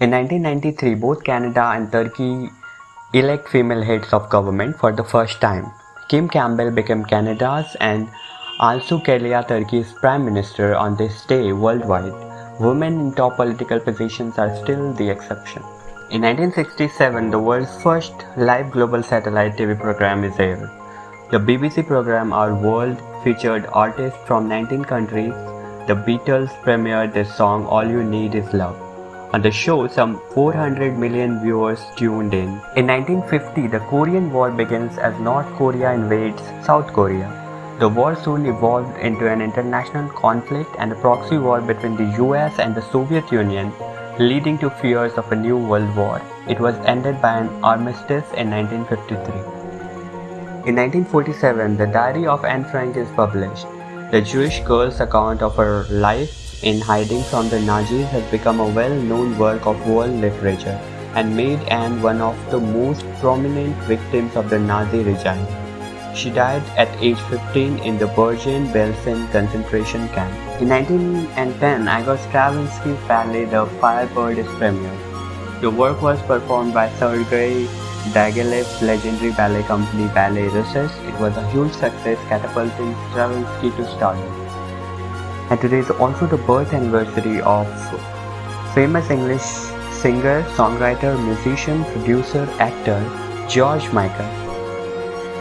In 1993, both Canada and Turkey elect female heads of government for the first time. Kim Campbell became Canada's and Tansu Çiller Turkey's prime minister on this day worldwide. Women in top political positions are still the exception. In 1967, the world's first live global satellite TV program is aired. The BBC program Our World featured artists from 19 countries. The Beatles premiered their song All You Need Is Love. On the show, some 400 million viewers tuned in. In 1950, the Korean War begins as North Korea invades South Korea. The war soon evolved into an international conflict and a proxy war between the US and the Soviet Union, leading to fears of a new world war. It was ended by an armistice in 1953. In 1947, the Diary of Anne Frank is published. The Jewish girl's account of her life in hiding from the Nazis has become a well-known work of world literature and made Anne one of the most prominent victims of the Nazi regime. She died at age 15 in the Bergen-Belsen concentration camp. In 1910, Igor Stravinsky's ballet The Firebird is premiered. The work was performed by Sergei Diaghilev's legendary ballet company Ballets Russes. It was a huge success catapulting Stravinsky to stardom and today is also the birth anniversary of famous English singer, songwriter, musician, producer, actor George Michael.